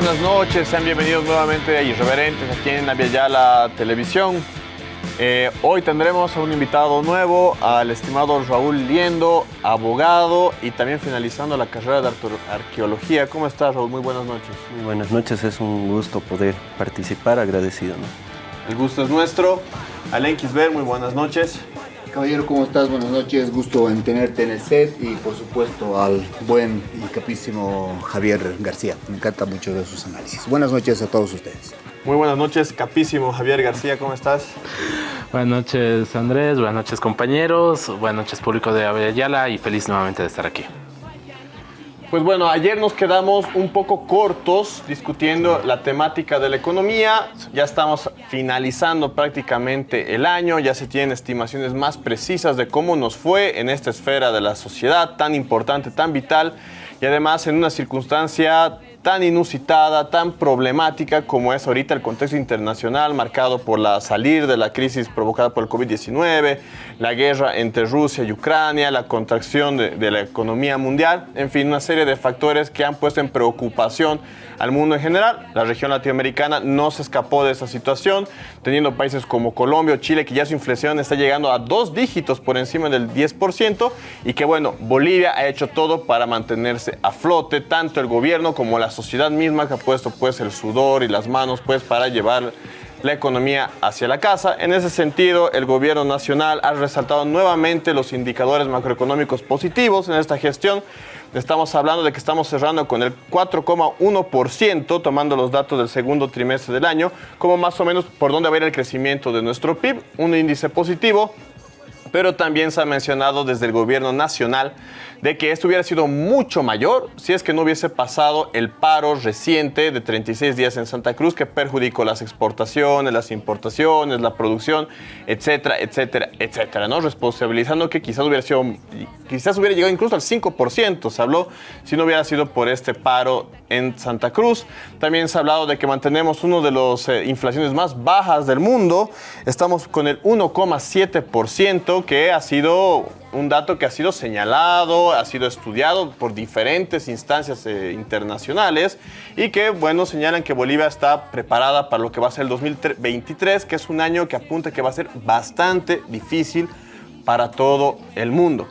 Buenas noches. Sean bienvenidos nuevamente a Irreverentes aquí en la Televisión. Eh, hoy tendremos a un invitado nuevo, al estimado Raúl Liendo, abogado y también finalizando la carrera de arqueología. ¿Cómo estás, Raúl? Muy buenas noches. Muy buenas noches, es un gusto poder participar, agradecido. El gusto es nuestro. Alen Kisber, muy buenas noches. Caballero, ¿cómo estás? Buenas noches, gusto en tenerte en el set y por supuesto al buen y capísimo Javier García. Me encanta mucho de sus análisis. Buenas noches a todos ustedes. Muy buenas noches, capísimo Javier García, ¿cómo estás? Buenas noches Andrés, buenas noches compañeros, buenas noches público de Ayala y feliz nuevamente de estar aquí. Pues bueno, ayer nos quedamos un poco cortos discutiendo la temática de la economía. Ya estamos finalizando prácticamente el año, ya se tienen estimaciones más precisas de cómo nos fue en esta esfera de la sociedad tan importante, tan vital y además en una circunstancia tan inusitada, tan problemática como es ahorita el contexto internacional marcado por la salir de la crisis provocada por el COVID-19, la guerra entre Rusia y Ucrania, la contracción de, de, la economía mundial, en fin, una serie de factores que han puesto en preocupación al mundo en general. La región latinoamericana no se escapó de esa situación, teniendo países como Colombia o Chile que ya su inflación está llegando a dos dígitos por encima del 10% y que bueno, Bolivia ha hecho todo para mantenerse a flote, tanto el gobierno como la sociedad misma que ha puesto pues el sudor y las manos pues para llevar la economía hacia la casa. En ese sentido, el gobierno nacional ha resaltado nuevamente los indicadores macroeconómicos positivos en esta gestión. Estamos hablando de que estamos cerrando con el 4,1%, tomando los datos del segundo trimestre del año, como más o menos por dónde va a ir el crecimiento de nuestro PIB, un índice positivo, pero también se ha mencionado desde el gobierno nacional de que esto hubiera sido mucho mayor si es que no hubiese pasado el paro reciente de 36 días en Santa Cruz que perjudicó las exportaciones, las importaciones, la producción, etcétera, etcétera, etcétera, ¿no? Responsabilizando que quizás hubiera sido, quizás hubiera llegado incluso al 5%, se habló, si no hubiera sido por este paro en Santa Cruz. También se ha hablado de que mantenemos uno de las eh, inflaciones más bajas del mundo, estamos con el 1,7% que ha sido un dato que ha sido señalado, ha sido estudiado por diferentes instancias eh, internacionales y que, bueno, señalan que Bolivia está preparada para lo que va a ser el 2023, que es un año que apunta que va a ser bastante difícil para todo el mundo.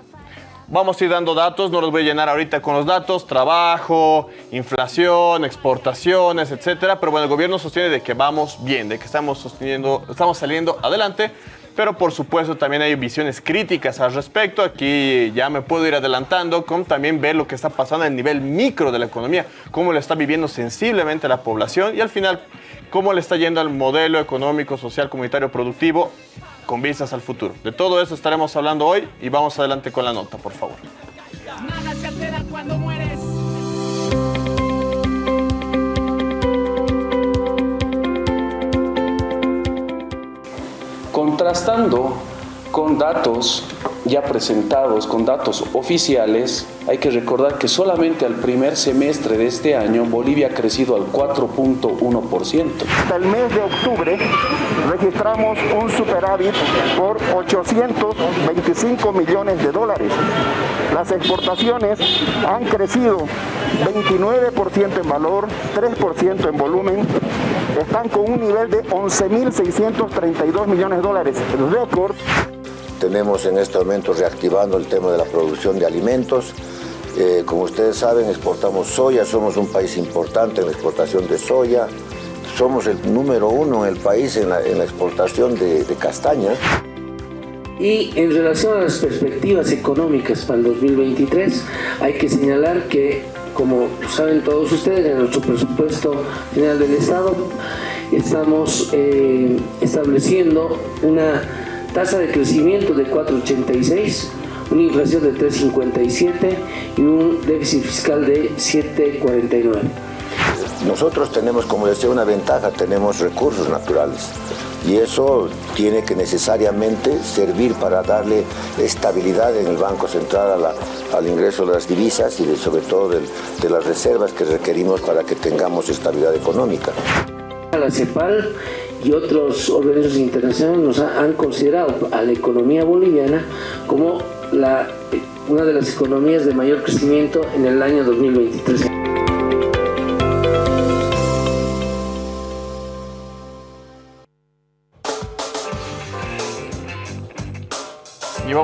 Vamos a ir dando datos, no los voy a llenar ahorita con los datos, trabajo, inflación, exportaciones, etcétera, pero bueno, el gobierno sostiene de que vamos bien, de que estamos sosteniendo, estamos saliendo adelante, pero por supuesto también hay visiones críticas al respecto. Aquí ya me puedo ir adelantando con también ver lo que está pasando en el nivel micro de la economía, cómo lo está viviendo sensiblemente la población y al final cómo le está yendo al modelo económico, social, comunitario, productivo con vistas al futuro. De todo eso estaremos hablando hoy y vamos adelante con la nota, por favor. Contrastando con datos ya presentados, con datos oficiales, hay que recordar que solamente al primer semestre de este año Bolivia ha crecido al 4.1%. Hasta el mes de octubre registramos un superávit por 825 millones de dólares. Las exportaciones han crecido 29% en valor, 3% en volumen, están con un nivel de 11.632 millones de dólares, récord. Tenemos en este momento reactivando el tema de la producción de alimentos. Eh, como ustedes saben, exportamos soya, somos un país importante en la exportación de soya. Somos el número uno en el país en la, exportación de, de castaña. Y en relación a las perspectivas económicas para el 2023, hay que señalar que como saben todos ustedes, en nuestro presupuesto general del Estado estamos eh, estableciendo una tasa de crecimiento de 4,86, una inflación de 3,57 y un déficit fiscal de 7,49. Nosotros tenemos, como decía, una ventaja, tenemos recursos naturales y eso tiene que necesariamente servir para darle estabilidad en el Banco Central al ingreso de las divisas y sobre todo de, las reservas que requerimos para que tengamos estabilidad económica. La CEPAL y otros organismos internacionales nos han considerado a la economía boliviana como una de las economías de mayor crecimiento en el año 2023.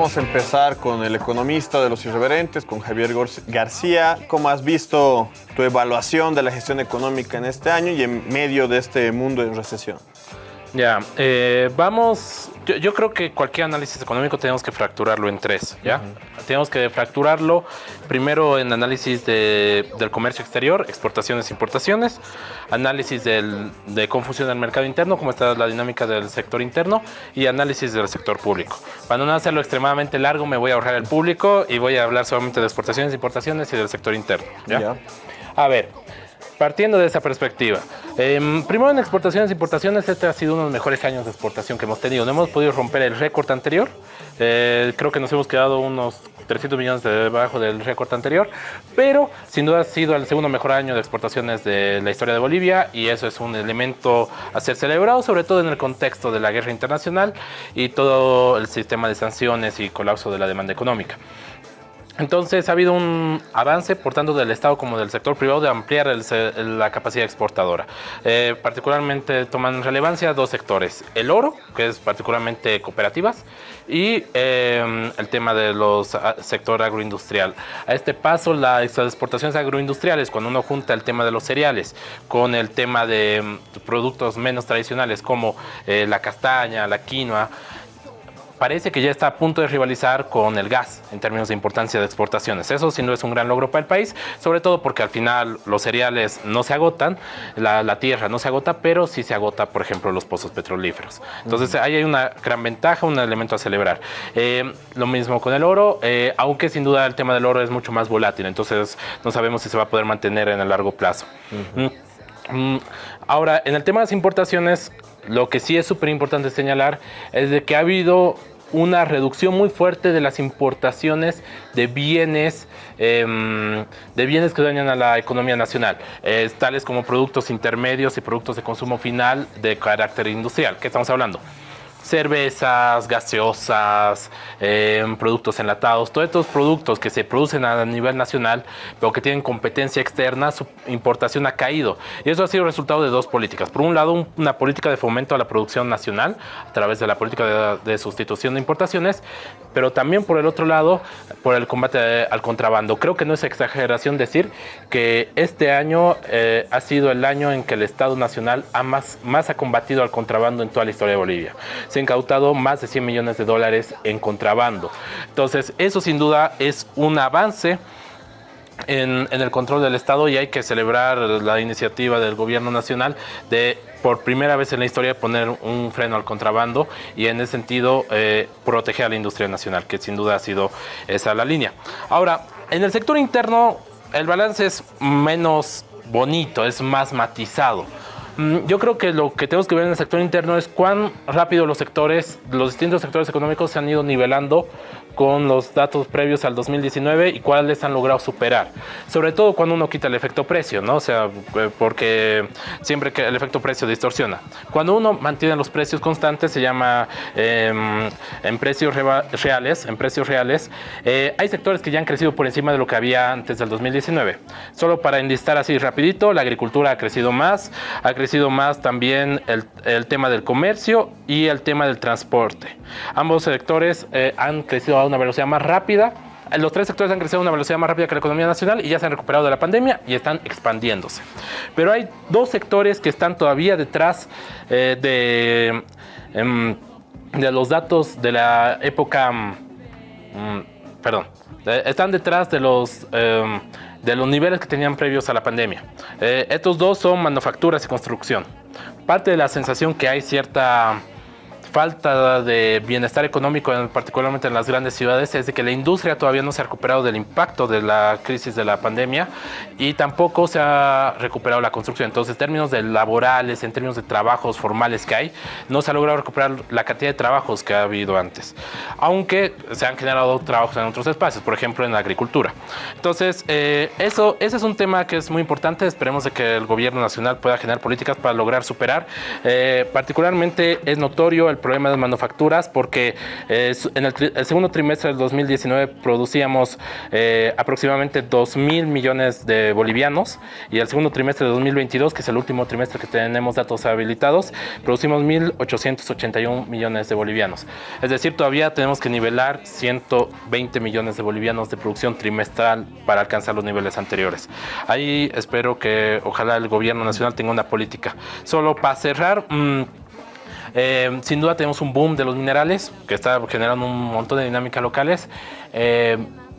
Vamos a empezar con el economista de los irreverentes, con Javier García. ¿Cómo has visto tu evaluación de la gestión económica en este año y en medio de este mundo en recesión? Ya, eh, vamos, yo, creo que cualquier análisis económico tenemos que fracturarlo en tres, ¿ya? Tenemos que fracturarlo primero en análisis del comercio exterior, exportaciones, importaciones, análisis del, de cómo funciona el mercado interno, cómo está la dinámica del sector interno y análisis del sector público. Para no hacerlo extremadamente largo, me voy a ahorrar el público y voy a hablar solamente de exportaciones, importaciones y del sector interno, ¿ya? A ver, partiendo de esa perspectiva, eh, primero en exportaciones e importaciones, este ha sido uno de los mejores años de exportación que hemos tenido. No hemos podido romper el récord anterior. Eh, creo que nos hemos quedado unos 300 millones debajo del récord anterior, pero sin duda ha sido el segundo mejor año de exportaciones de la historia de Bolivia y eso es un elemento a ser celebrado, sobre todo en el contexto de la guerra internacional y todo el sistema de sanciones y colapso de la demanda económica. Entonces ha habido un avance, por tanto, del Estado como del sector privado de ampliar la capacidad exportadora. Eh, particularmente toman relevancia dos sectores. El oro, que es particularmente cooperativas, y eh, el tema de los ah, sector agroindustrial. A este paso, las exportaciones agroindustriales, cuando uno junta el tema de los cereales con el tema de mm, productos menos tradicionales como eh, la castaña, la quinoa, parece que ya está a punto de rivalizar con el gas en términos de importancia de exportaciones. Eso sin duda es un gran logro para el país, sobre todo porque al final los cereales no se agotan, la, tierra no se agota, pero sí se agota, por ejemplo, los pozos petrolíferos. Entonces ahí hay una gran ventaja, un elemento a celebrar. Eh, lo mismo con el oro, eh, aunque sin duda el tema del oro es mucho más volátil, entonces no sabemos si se va a poder mantener en el largo plazo. Mm, mm, ahora, en el tema de las importaciones, lo que sí es súper importante señalar es de que ha habido una reducción muy fuerte de las importaciones de bienes, em, de bienes que dañan a la economía nacional, tales como productos intermedios y productos de consumo final de carácter industrial. ¿Qué estamos hablando? Cervezas, gaseosas, em, productos enlatados, todos estos productos que se producen a nivel nacional, pero que tienen competencia externa, su importación ha caído. Y eso ha sido resultado de dos políticas. Por un lado, una política de fomento a la producción nacional a través de la política de, sustitución de importaciones, pero también por el otro lado, por el combate al contrabando. Creo que no es exageración decir que este año eh, ha sido el año en que el Estado Nacional ha más, más ha combatido al contrabando en toda la historia de Bolivia se incautado más de 100 millones de dólares en contrabando. Entonces, eso sin duda es un avance en, el control del Estado y hay que celebrar la iniciativa del gobierno nacional de por primera vez en la historia poner un freno al contrabando y en ese sentido eh, proteger a la industria nacional, que sin duda ha sido esa la línea. Ahora, en el sector interno el balance es menos bonito, es más matizado. Mm, yo creo que lo que tenemos que ver en el sector interno es cuán rápido los sectores, los distintos sectores económicos se han ido nivelando con los datos previos al 2019 y cuáles han logrado superar. Sobre todo cuando uno quita el efecto precio, ¿no? O sea, eh, porque siempre que el efecto precio distorsiona. Cuando uno mantiene los precios constantes, se llama em, en precios reales, en precios reales, eh, hay sectores que ya han crecido por encima de lo que había antes del 2019. Solo para enlistar así rapidito, la agricultura ha crecido más, ha crecido más también el, el tema del comercio y el tema del transporte. Ambos sectores eh, han crecido una velocidad más rápida. Los tres sectores han crecido a una velocidad más rápida que la economía nacional y ya se han recuperado de la pandemia y están expandiéndose. Pero hay dos sectores que están todavía detrás eh, de, em, de los datos de la época... Mm, perdón, están detrás de los, em, de los niveles que tenían previos a la pandemia. Eh, estos dos son manufacturas y construcción. Parte de la sensación que hay cierta falta de bienestar económico, particularmente en las grandes ciudades, es de que la industria todavía no se ha recuperado del impacto de la crisis de la pandemia y tampoco se ha recuperado la construcción. Entonces, en términos de laborales, en términos de trabajos formales que hay, no se ha logrado recuperar la cantidad de trabajos que ha habido antes. Aunque se han generado trabajos en otros espacios, por ejemplo, en la agricultura. Entonces, eh, eso, ese es un tema que es muy importante. Esperemos de que el gobierno nacional pueda generar políticas para lograr superar. Eh, particularmente es notorio el problema de manufacturas porque eh, en el, segundo trimestre del 2019 producíamos eh, aproximadamente 2 mil millones de bolivianos y el segundo trimestre de 2022, que es el último trimestre que tenemos datos habilitados, producimos 1.881 millones de bolivianos. Es decir, todavía tenemos que nivelar 120 millones de bolivianos de producción trimestral para alcanzar los niveles anteriores. Ahí espero que ojalá el gobierno nacional tenga una política. Solo para cerrar... Mm, eh, sin duda tenemos un boom de los minerales que está generando un montón de dinámicas locales. Eh,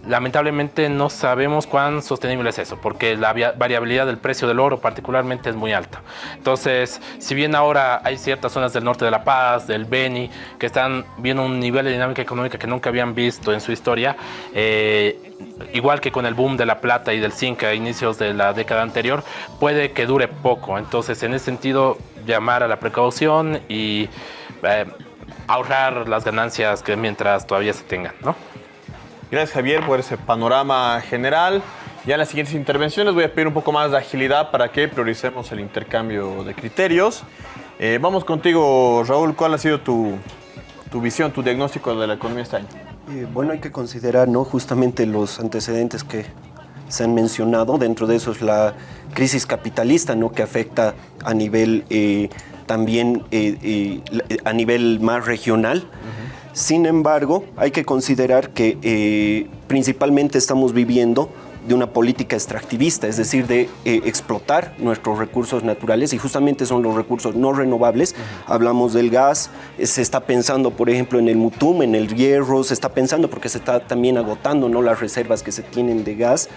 lamentablemente no sabemos cuán sostenible es eso, porque la variabilidad del precio del oro particularmente es muy alta. Entonces, si bien ahora hay ciertas zonas del norte de La Paz, del Beni, que están viendo un nivel de dinámica económica que nunca habían visto en su historia, eh, igual que con el boom de la plata y del zinc a inicios de la década anterior, puede que dure poco. Entonces, en ese sentido, llamar a la precaución y eh, ahorrar las ganancias que mientras todavía se tengan, ¿no? Gracias Javier por ese panorama general. Ya en las siguientes intervenciones voy a pedir un poco más de agilidad para que prioricemos el intercambio de criterios. Eh, vamos contigo, Raúl. ¿Cuál ha sido tu, tu, visión, tu diagnóstico de la economía este año? Eh, bueno, hay que considerar ¿no? justamente los antecedentes que se han mencionado. Dentro de eso es la crisis capitalista ¿no? que afecta a nivel eh, también a nivel más regional. Sin embargo, hay que considerar que eh, principalmente estamos viviendo de una política extractivista, es decir, de eh, explotar nuestros recursos naturales y justamente son los recursos no renovables. Hablamos del gas, eh, se está pensando, por ejemplo, en el mutum, en el hierro, se está pensando porque se está también agotando ¿no? las reservas que se tienen de gas.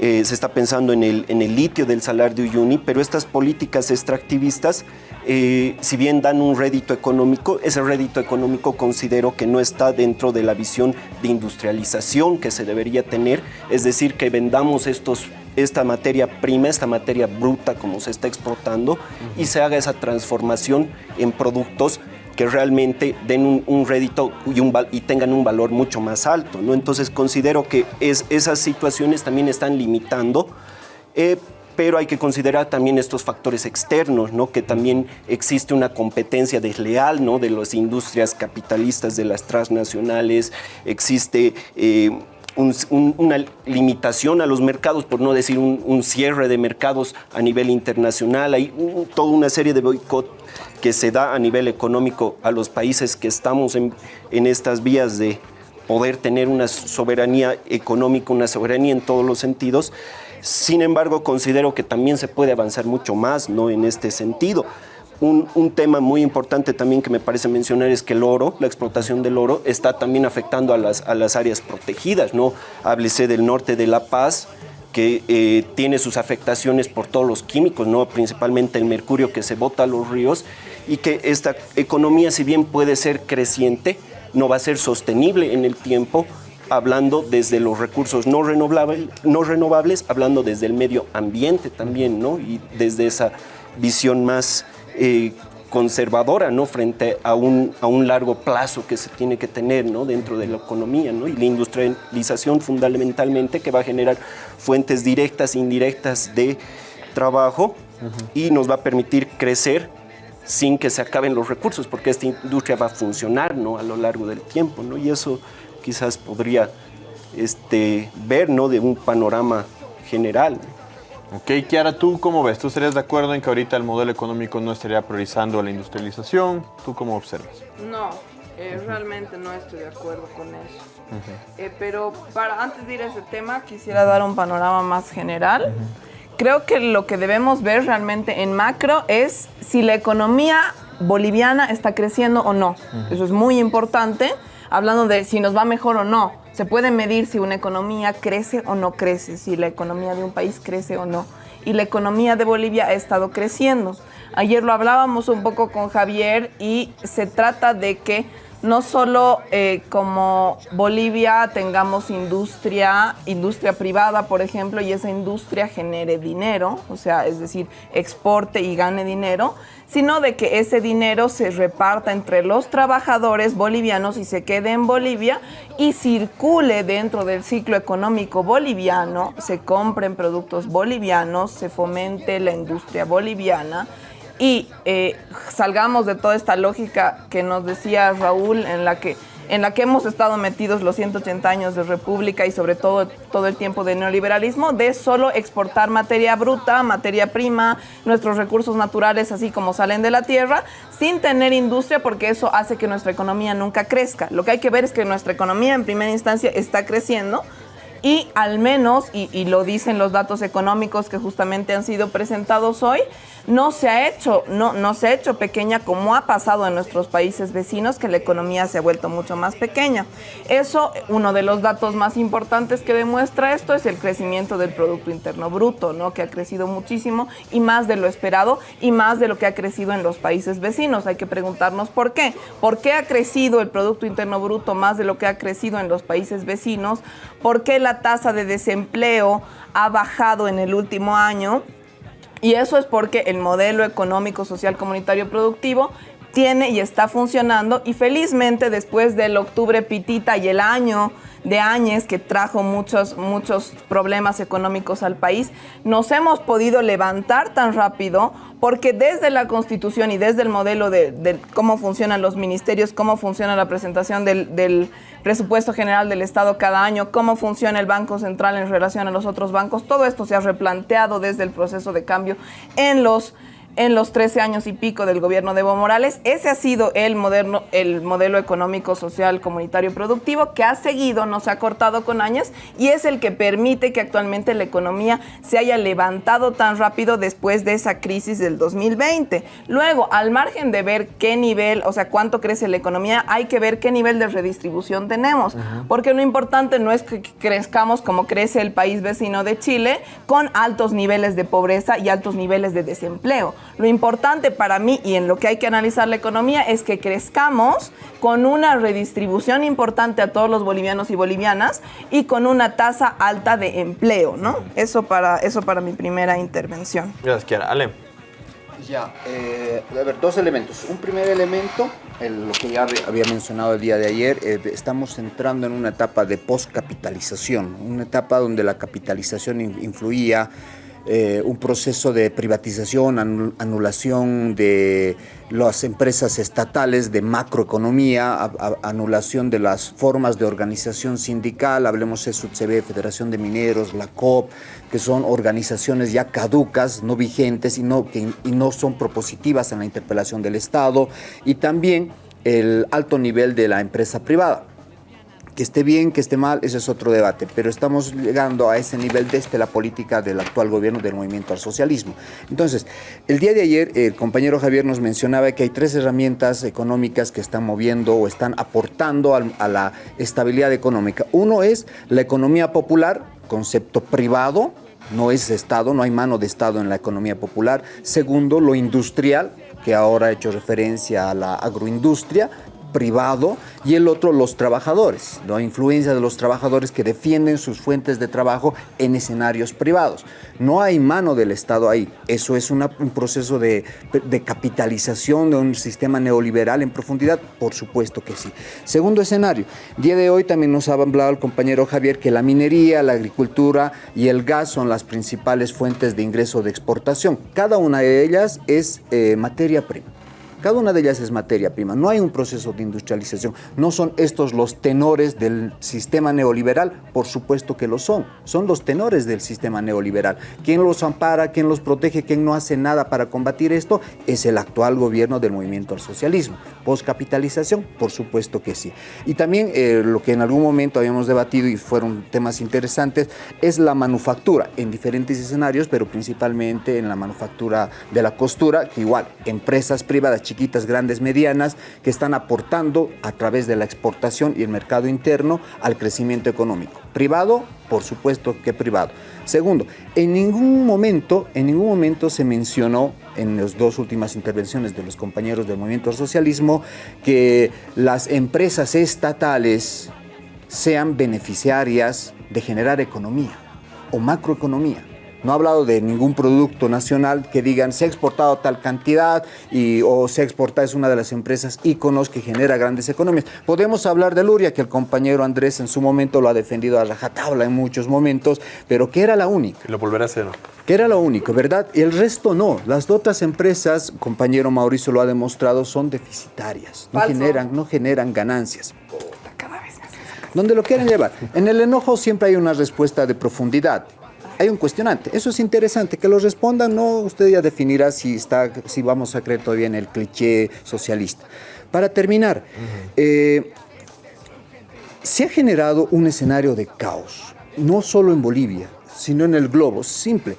Se está pensando en el, en el litio del salar de Uyuni, pero estas políticas extractivistas eh, si bien dan un rédito económico, ese rédito económico considero que no está dentro de la visión de industrialización que se debería tener, es decir, que vendamos estos esta materia prima, esta materia bruta como se está exportando y se haga esa transformación en productos que realmente den un, rédito y, tengan un valor mucho más alto. ¿no? Entonces considero que es, esas situaciones también están limitando eh, pero hay que considerar también estos factores externos, ¿no? que también existe una competencia desleal ¿no? de las industrias capitalistas, de las transnacionales, existe eh, una limitación a los mercados, por no decir un, cierre de mercados a nivel internacional, hay toda una serie de boicot que se da a nivel económico a los países que estamos en, estas vías de poder tener una soberanía económica, una soberanía en todos los sentidos, sin embargo, considero que también se puede avanzar mucho más ¿no? en este sentido. Un, tema muy importante también que me parece mencionar es que el oro, la explotación del oro, está también afectando a las, a las áreas protegidas. ¿no? Háblese del norte de La Paz, que eh, tiene sus afectaciones por todos los químicos, ¿no? principalmente el mercurio que se bota a los ríos, y que esta economía, si bien puede ser creciente, no va a ser sostenible en el tiempo hablando desde los recursos no renovables, no renovables, hablando desde el medio ambiente también, ¿no? Y desde esa visión más eh, conservadora, ¿no? Frente a un, a un largo plazo que se tiene que tener, ¿no? Dentro de la economía, ¿no? Y la industrialización fundamentalmente que va a generar fuentes directas e indirectas de trabajo y nos va a permitir crecer sin que se acaben los recursos, porque esta industria va a funcionar ¿no? a lo largo del tiempo, ¿no? y eso quizás podría este, ver ¿no? de un panorama general. Ok, Kiara, ¿tú cómo ves? ¿Tú estarías de acuerdo en que ahorita el modelo económico no estaría priorizando la industrialización? ¿Tú cómo observas? No, eh, realmente no estoy de acuerdo con eso. Eh, pero para antes de ir a ese tema, quisiera dar un panorama más general. Creo que lo que debemos ver realmente en macro es si la economía boliviana está creciendo o no. Eso es muy importante hablando de si nos va mejor o no. Se puede medir si una economía crece o no crece, si la economía de un país crece o no. Y la economía de Bolivia ha estado creciendo. Ayer lo hablábamos un poco con Javier y se trata de que no solo eh, como Bolivia tengamos industria, industria privada, por ejemplo, y esa industria genere dinero, o sea, es decir, exporte y gane dinero, sino de que ese dinero se reparta entre los trabajadores bolivianos y se quede en Bolivia y circule dentro del ciclo económico boliviano, se compren productos bolivianos, se fomente la industria boliviana y eh, salgamos de toda esta lógica que nos decía Raúl en la que en la que hemos estado metidos los 180 años de república y sobre todo todo el tiempo de neoliberalismo, de solo exportar materia bruta, materia prima, nuestros recursos naturales así como salen de la tierra, sin tener industria porque eso hace que nuestra economía nunca crezca. Lo que hay que ver es que nuestra economía en primera instancia está creciendo, y al menos, y, lo dicen los datos económicos que justamente han sido presentados hoy, no se ha hecho, no, no se ha hecho pequeña como ha pasado en nuestros países vecinos, que la economía se ha vuelto mucho más pequeña. Eso, uno de los datos más importantes que demuestra esto es el crecimiento del Producto Interno Bruto, ¿no? que ha crecido muchísimo y más de lo esperado y más de lo que ha crecido en los países vecinos. Hay que preguntarnos por qué. ¿Por qué ha crecido el Producto Interno Bruto más de lo que ha crecido en los países vecinos? ¿Por qué la tasa de desempleo ha bajado en el último año? Y eso es porque el modelo económico, social, comunitario, productivo tiene y está funcionando y felizmente después del octubre pitita y el año de años que trajo muchos, muchos problemas económicos al país, nos hemos podido levantar tan rápido porque desde la constitución y desde el modelo de, cómo funcionan los ministerios, cómo funciona la presentación del, del presupuesto general del Estado cada año, cómo funciona el Banco Central en relación a los otros bancos, todo esto se ha replanteado desde el proceso de cambio en los en los 13 años y pico del gobierno de Evo Morales. Ese ha sido el, moderno, el modelo económico, social, comunitario productivo que ha seguido, no se ha cortado con años y es el que permite que actualmente la economía se haya levantado tan rápido después de esa crisis del 2020. Luego, al margen de ver qué nivel, o sea, cuánto crece la economía, hay que ver qué nivel de redistribución tenemos. Porque lo importante no es que crezcamos como crece el país vecino de Chile, con altos niveles de pobreza y altos niveles de desempleo. Lo importante para mí y en lo que hay que analizar la economía es que crezcamos con una redistribución importante a todos los bolivianos y bolivianas y con una tasa alta de empleo, ¿no? Eso para, eso para mi primera intervención. Gracias, Kiara. Ale. Ya, eh, a ver, dos elementos. Un primer elemento, lo que ya había mencionado el día de ayer, eh, estamos entrando en una etapa de postcapitalización, una etapa donde la capitalización influía eh, un proceso de privatización, anulación de las empresas estatales, de macroeconomía, anulación de las formas de organización sindical, hablemos de SUTCB, Federación de Mineros, la COP, que son organizaciones ya caducas, no vigentes y no, y no son propositivas en la interpelación del Estado, y también el alto nivel de la empresa privada. Que esté bien, que esté mal, ese es otro debate, pero estamos llegando a ese nivel desde la política del actual gobierno del movimiento al socialismo. Entonces, el día de ayer el compañero Javier nos mencionaba que hay tres herramientas económicas que están moviendo o están aportando a la estabilidad económica. Uno es la economía popular, concepto privado, no es Estado, no hay mano de Estado en la economía popular. Segundo, lo industrial, que ahora ha hecho referencia a la agroindustria, privado y el otro los trabajadores, la influencia de los trabajadores que defienden sus fuentes de trabajo en escenarios privados. No hay mano del Estado ahí, eso es un proceso de, capitalización de un sistema neoliberal en profundidad, por supuesto que sí. Segundo escenario, día de hoy también nos ha hablado el compañero Javier que la minería, la agricultura y el gas son las principales fuentes de ingreso de exportación. Cada una de ellas es eh, materia prima. Cada una de ellas es materia prima. No hay un proceso de industrialización. No son estos los tenores del sistema neoliberal. Por supuesto que lo son. Son los tenores del sistema neoliberal. ¿Quién los ampara? ¿Quién los protege? ¿Quién no hace nada para combatir esto? Es el actual gobierno del movimiento al socialismo. ¿Postcapitalización? Por supuesto que sí. Y también eh, lo que en algún momento habíamos debatido y fueron temas interesantes es la manufactura en diferentes escenarios, pero principalmente en la manufactura de la costura, que igual empresas privadas chiquitas, grandes, medianas, que están aportando a través de la exportación y el mercado interno al crecimiento económico. Privado, por supuesto que privado. Segundo, en ningún momento, en ningún momento se mencionó en las dos últimas intervenciones de los compañeros del movimiento socialismo que las empresas estatales sean beneficiarias de generar economía o macroeconomía. No ha hablado de ningún producto nacional que digan se ha exportado tal cantidad y, o se exporta es una de las empresas íconos que genera grandes economías. Podemos hablar de Luria, que el compañero Andrés en su momento lo ha defendido a rajatabla en muchos momentos, pero que era la única. Y lo volverá a hacer. Que era lo único, ¿verdad? Y el resto no. Las otras empresas, compañero Mauricio lo ha demostrado, son deficitarias. No generan, no generan ganancias donde lo quieren llevar. En el enojo siempre hay una respuesta de profundidad. Hay un cuestionante. Eso es interesante. Que lo respondan, no usted ya definirá si, está, si vamos a creer todavía en el cliché socialista. Para terminar, eh, se ha generado un escenario de caos, no solo en Bolivia, sino en el globo. Simple.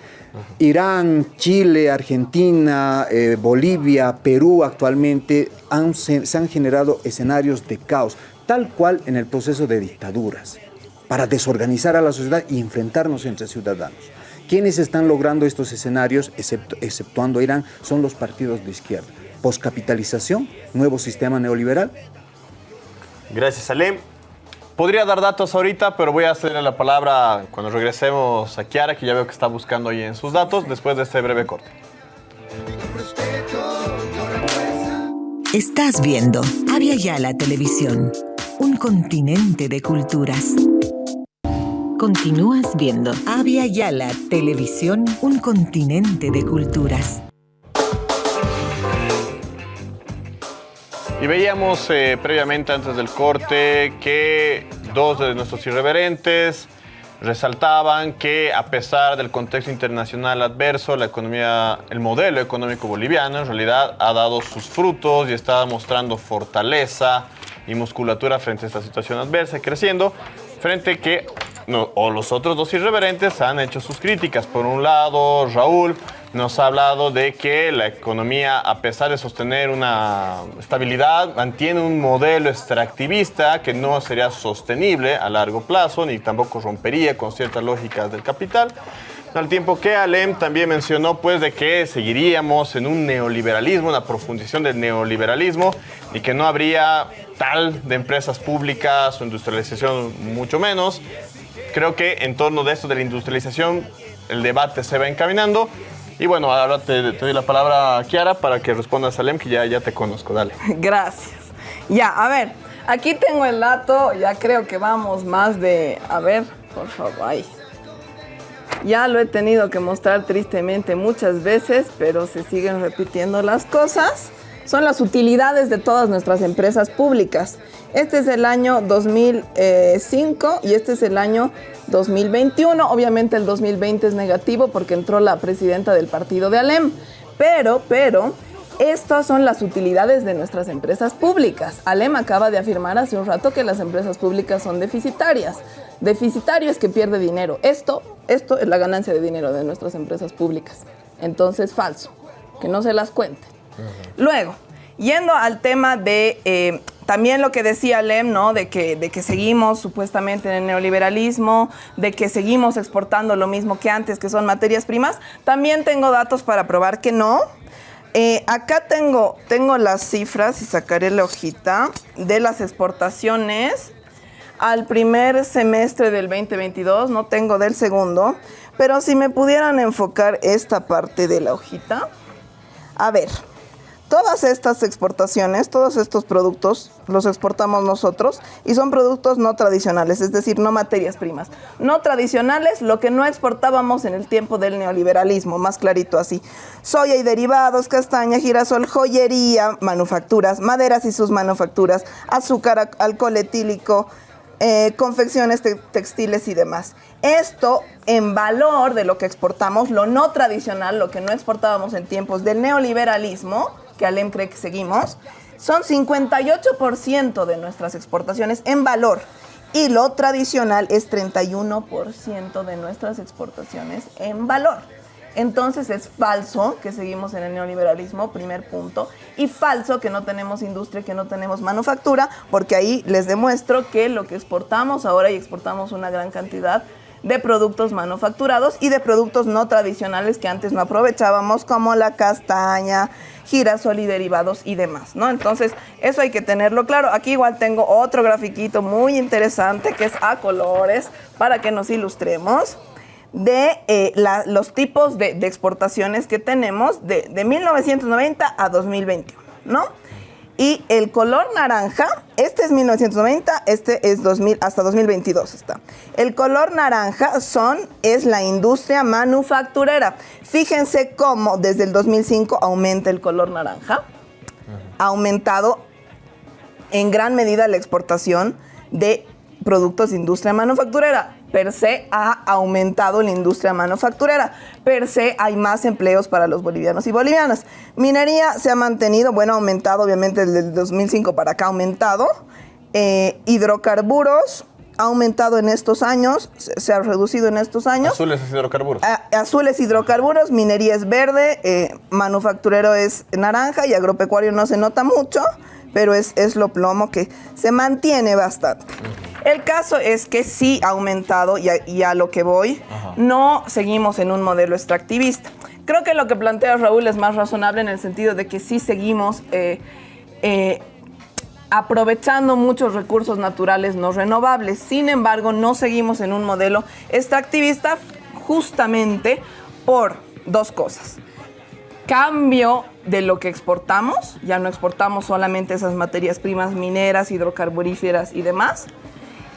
Irán, Chile, Argentina, eh, Bolivia, Perú actualmente se han generado escenarios de caos tal cual en el proceso de dictaduras, para desorganizar a la sociedad y enfrentarnos entre ciudadanos. Quienes están logrando estos escenarios, exceptuando Irán, son los partidos de izquierda. Poscapitalización, nuevo sistema neoliberal. Gracias, Alem. Podría dar datos ahorita, pero voy a hacerle la palabra cuando regresemos a Kiara, que ya veo que está buscando ahí en sus datos, después de este breve corte. Estás viendo Avia la Televisión un continente de culturas. Continúas viendo Avia Yala Televisión, un continente de culturas. Y veíamos eh, previamente antes del corte que dos de nuestros irreverentes resaltaban que a pesar del contexto internacional adverso, la economía, el modelo económico boliviano en realidad ha dado sus frutos y está mostrando fortaleza, y musculatura frente a esta situación adversa, creciendo, frente que o los otros dos irreverentes han hecho sus críticas. Por un lado, Raúl nos ha hablado de que la economía, a pesar de sostener una estabilidad, mantiene un modelo extractivista que no sería sostenible a largo plazo, ni tampoco rompería con ciertas lógicas del capital. Al tiempo que Alem también mencionó pues de que seguiríamos en un neoliberalismo, una profundización del neoliberalismo y que no habría tal de empresas públicas o industrialización mucho menos. Creo que en torno de esto de la industrialización el debate se va encaminando. Y bueno, ahora te, doy la palabra a Kiara para que respondas a Alem, que ya, ya te conozco. Dale. Gracias. Ya, a ver, aquí tengo el dato, ya creo que vamos más de... A ver, por favor, ahí. Ya lo he tenido que mostrar tristemente muchas veces, pero se siguen repitiendo las cosas. Son las utilidades de todas nuestras empresas públicas. Este es el año 2005 y este es el año 2021. Obviamente el 2020 es negativo porque entró la presidenta del partido de Alem. Pero, pero, estas son las utilidades de nuestras empresas públicas. Alem acaba de afirmar hace un rato que las empresas públicas son deficitarias. Deficitario es que pierde dinero. Esto, esto es la ganancia de dinero de nuestras empresas públicas. Entonces, falso. Que no se las cuente. Luego, yendo al tema de eh, también lo que decía Lem, ¿no? De que, de que seguimos supuestamente en el neoliberalismo, de que seguimos exportando lo mismo que antes, que son materias primas. También tengo datos para probar que no. Eh, acá tengo, tengo las cifras y sacaré la hojita de las exportaciones al primer semestre del 2022, no tengo del segundo, pero si me pudieran enfocar esta parte de la hojita. A ver, todas estas exportaciones, todos estos productos los exportamos nosotros y son productos no tradicionales, es decir, no materias primas. No tradicionales, lo que no exportábamos en el tiempo del neoliberalismo, más clarito así. Soya y derivados, castaña, girasol, joyería, manufacturas, maderas y sus manufacturas, azúcar, alcohol etílico, eh, confecciones textiles y demás. Esto en valor de lo que exportamos, lo no tradicional, lo que no exportábamos en tiempos del neoliberalismo, que Alem cree que seguimos, son 58% de nuestras exportaciones en valor. Y lo tradicional es 31% de nuestras exportaciones en valor. Entonces es falso que seguimos en el neoliberalismo, primer punto, y falso que no tenemos industria, que no tenemos manufactura, porque ahí les demuestro que lo que exportamos ahora y exportamos una gran cantidad de productos manufacturados y de productos no tradicionales que antes no aprovechábamos, como la castaña, girasol y derivados y demás, ¿no? Entonces, eso hay que tenerlo claro. Aquí igual tengo otro grafiquito muy interesante que es a colores para que nos ilustremos de eh, los tipos de, de exportaciones que tenemos de, de 1990 a 2021, ¿no? Y el color naranja, este es 1990, este es 2000, hasta 2022 está. El color naranja son, es la industria manufacturera. Fíjense cómo desde el 2005 aumenta el color naranja. Ha aumentado en gran medida la exportación de productos de industria manufacturera. Per se ha aumentado la industria manufacturera. Per se hay más empleos para los bolivianos y bolivianas. Minería se ha mantenido, bueno, ha aumentado obviamente desde el 2005 para acá ha aumentado. Eh, hidrocarburos ha aumentado en estos años, se, ha reducido en estos años. Azules es hidrocarburos. A- azul es hidrocarburos, minería es verde, eh, manufacturero es naranja y agropecuario no se nota mucho, pero es, es lo plomo que se mantiene bastante. El caso es que sí ha aumentado y a, y a lo que voy, no seguimos en un modelo extractivista. Creo que lo que plantea Raúl es más razonable en el sentido de que sí seguimos eh, eh, aprovechando muchos recursos naturales no renovables. Sin embargo, no seguimos en un modelo extractivista justamente por dos cosas. Cambio de lo que exportamos, ya no exportamos solamente esas materias primas mineras, hidrocarburíferas y demás.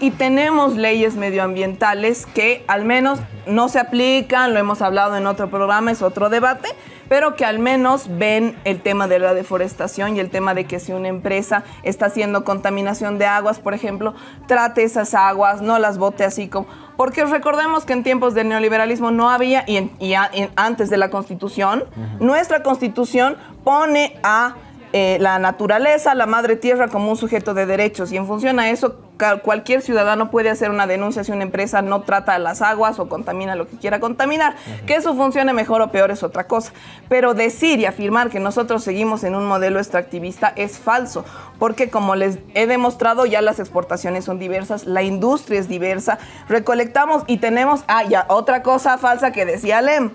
Y tenemos leyes medioambientales que al menos no se aplican, lo hemos hablado en otro programa, es otro debate, pero que al menos ven el tema de la deforestación y el tema de que si una empresa está haciendo contaminación de aguas, por ejemplo, trate esas aguas, no las bote así como... Porque recordemos que en tiempos del neoliberalismo no había, y, en- y a- en- antes de la constitución, nuestra constitución pone a eh, la naturaleza, la madre tierra como un sujeto de derechos y en función a eso cualquier ciudadano puede hacer una denuncia si una empresa no trata las aguas o contamina lo que quiera contaminar. Que eso funcione mejor o peor es otra cosa. Pero decir y afirmar que nosotros seguimos en un modelo extractivista es falso, porque como les he demostrado ya las exportaciones son diversas, la industria es diversa, recolectamos y tenemos, ah, ya otra cosa falsa que decía Lem.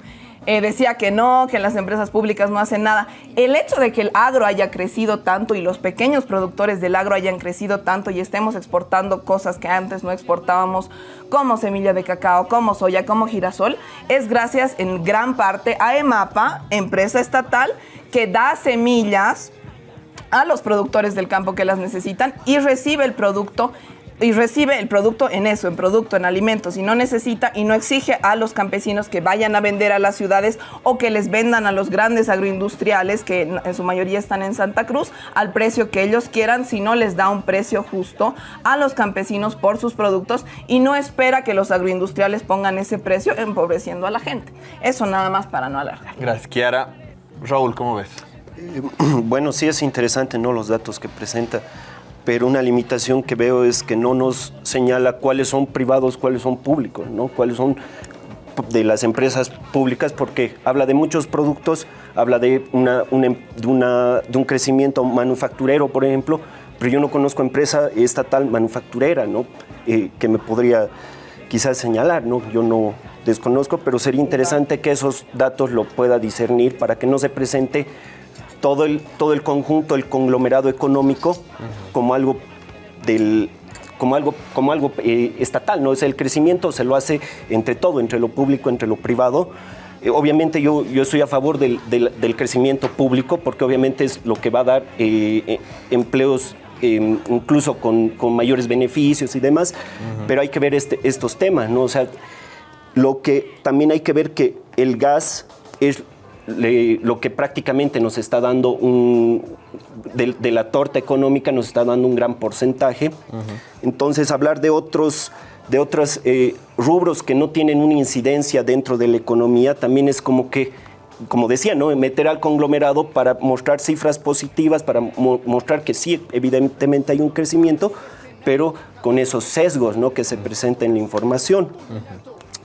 Eh, decía que no, que las empresas públicas no hacen nada. El hecho de que el agro haya crecido tanto y los pequeños productores del agro hayan crecido tanto y estemos exportando cosas que antes no exportábamos, como semilla de cacao, como soya, como girasol, es gracias en gran parte a EMAPA, empresa estatal, que da semillas a los productores del campo que las necesitan y recibe el producto y recibe el producto en eso, en producto, en alimentos, y no necesita y no exige a los campesinos que vayan a vender a las ciudades o que les vendan a los grandes agroindustriales, que en su mayoría están en Santa Cruz, al precio que ellos quieran, sino les da un precio justo a los campesinos por sus productos y no espera que los agroindustriales pongan ese precio empobreciendo a la gente. Eso nada más para no alargar. Gracias, Kiara. Raúl, ¿cómo ves? Bueno, sí es interesante, ¿no? Los datos que presenta, pero una limitación que veo es que no nos señala cuáles son privados, cuáles son públicos, ¿no? Cuáles son de las empresas públicas, porque habla de muchos productos, habla de, una, de un crecimiento manufacturero, por ejemplo, pero yo no conozco empresa estatal manufacturera, ¿no? Eh, que me podría quizás señalar, ¿no? Yo no desconozco, pero sería interesante que esos datos lo pueda discernir para que no se presente todo el, todo el conjunto, el conglomerado económico, como algo del como algo, como algo eh, estatal, ¿no? Es el crecimiento se lo hace entre todo, entre lo público, entre lo privado. Eh, obviamente yo, yo estoy a favor del, del- del crecimiento público porque obviamente es lo que va a dar eh, empleos incluso con, con mayores beneficios y demás, pero hay que ver este, estos temas, ¿no? O sea, lo que también hay que ver que el gas es le- lo que prácticamente nos está dando un de, de la torta económica nos está dando un gran porcentaje. Entonces hablar de otros de otros eh, rubros que no tienen una incidencia dentro de la economía también es como que como decía, ¿no? meter al conglomerado para mostrar cifras positivas, para mo- mostrar que sí, evidentemente hay un crecimiento, pero con esos sesgos ¿no? que se presentan en la información.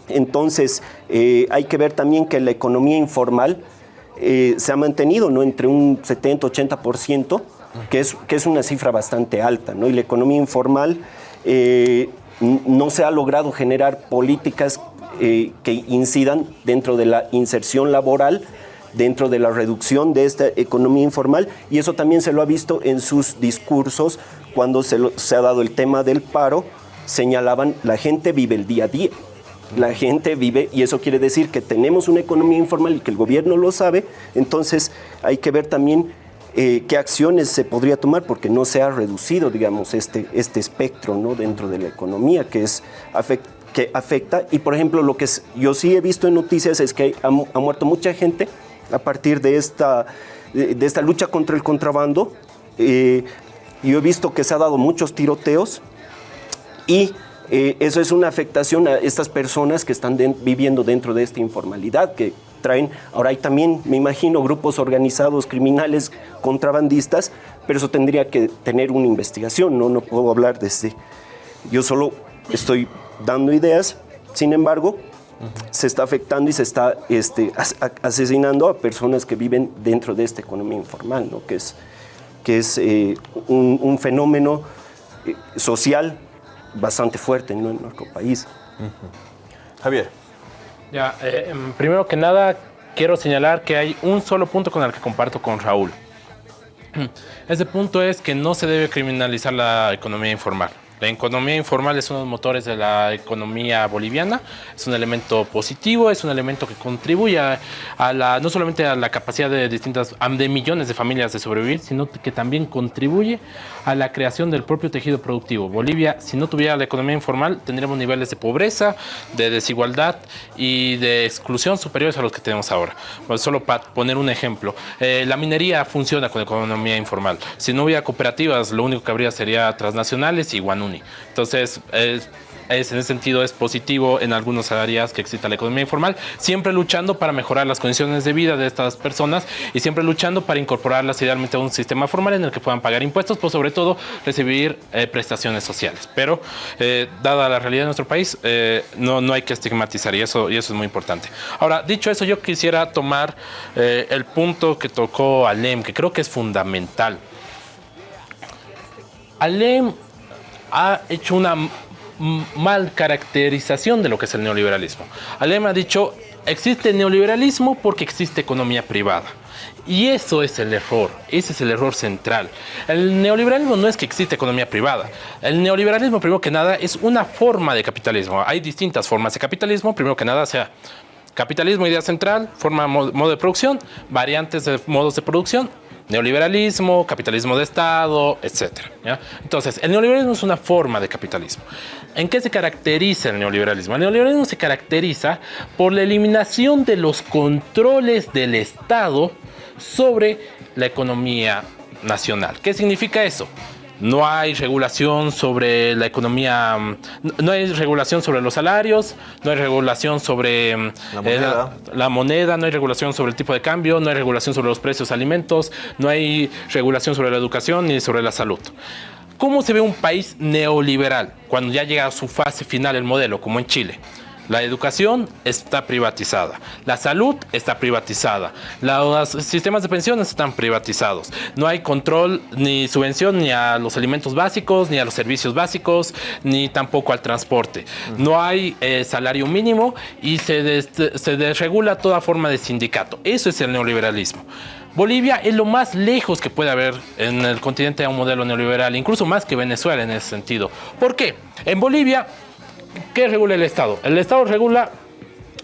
Entonces, eh, hay que ver también que la economía informal eh, se ha mantenido ¿no? entre un 70-80%, que es, una cifra bastante alta. ¿no? Y la economía informal eh, no se ha logrado generar políticas que incidan dentro de la inserción laboral, dentro de la reducción de esta economía informal, y eso también se lo ha visto en sus discursos cuando se, se ha dado el tema del paro, señalaban la gente vive el día a día. La gente vive y eso quiere decir que tenemos una economía informal y que el gobierno lo sabe, entonces hay que ver también eh, qué acciones se podría tomar porque no se ha reducido, digamos, este, este espectro ¿no? dentro de la economía que, es, que afecta. Y, por ejemplo, lo que yo sí he visto en noticias es que ha, muerto mucha gente a partir de esta, de, esta lucha contra el contrabando. Eh, yo he visto que se ha dado muchos tiroteos y eh, eso es una afectación a estas personas que están viviendo dentro de esta informalidad, que traen, ahora hay también, me imagino, grupos organizados, criminales, contrabandistas, pero eso tendría que tener una investigación, no, no puedo hablar desde, yo solo estoy dando ideas, sin embargo, se está afectando y se está este, asesinando a personas que viven dentro de esta economía informal, ¿no? que es, que es eh, un, fenómeno eh, social bastante fuerte en nuestro país. Javier. Ya, eh, em, primero que nada, quiero señalar que hay un solo punto con el que comparto con Raúl. Ese punto es que no se debe criminalizar la economía informal. La economía informal es uno de los motores de la economía boliviana, es un elemento positivo, es un elemento que contribuye a, la, no solamente a la capacidad de distintas, de millones de familias de sobrevivir, sino que también contribuye a la creación del propio tejido productivo. Bolivia, si no tuviera la economía informal, tendríamos niveles de pobreza, de desigualdad y de exclusión superiores a los que tenemos ahora. solo para poner un ejemplo, eh, la minería funciona con economía informal. Si no hubiera cooperativas, lo único que habría sería transnacionales y Guanú entonces, es, en ese sentido es positivo en algunas áreas que exista la economía informal, siempre luchando para mejorar las condiciones de vida de estas personas y siempre luchando para incorporarlas idealmente a un sistema formal en el que puedan pagar impuestos, pero sobre todo recibir eh, prestaciones sociales. Pero, eh, dada la realidad de nuestro país, eh, no, no hay que estigmatizar y eso, y eso es muy importante. Ahora, dicho eso, yo quisiera tomar el punto que tocó Alem, que creo que es fundamental. Alem ha hecho una mal caracterización de lo que es el neoliberalismo. Alem ha dicho, existe neoliberalismo porque existe economía privada. Y eso es el error, ese es el error central. El neoliberalismo no es que existe economía privada. El neoliberalismo, primero que nada, es una forma de capitalismo. Hay distintas formas de capitalismo. Primero que nada, sea capitalismo, idea central, forma, modo de producción, variantes de modos de producción, neoliberalismo, capitalismo de Estado, etc. Entonces, el neoliberalismo es una forma de capitalismo. ¿En qué se caracteriza el neoliberalismo? El neoliberalismo se caracteriza por la eliminación de los controles del Estado sobre la economía nacional. ¿Qué significa eso? No hay regulación sobre la economía, mm, no hay regulación sobre los salarios, no hay regulación sobre mm, eh, la moneda. no hay regulación sobre el tipo de cambio, no hay regulación sobre los precios de alimentos, no hay regulación sobre la educación ni sobre la salud. ¿Cómo se ve un país neoliberal cuando ya llega a su fase final el modelo, como en Chile? La educación está privatizada, la salud está privatizada, los sistemas de pensiones están privatizados. No hay control ni subvención ni a los alimentos básicos, ni a los servicios básicos, ni tampoco al transporte. No hay eh, salario mínimo y se, desregula toda forma de sindicato. Eso es el neoliberalismo. Bolivia es lo más lejos que puede haber en el continente a un modelo neoliberal, incluso más que Venezuela en ese sentido. ¿Por qué? En Bolivia ¿Qué regula el Estado? El Estado regula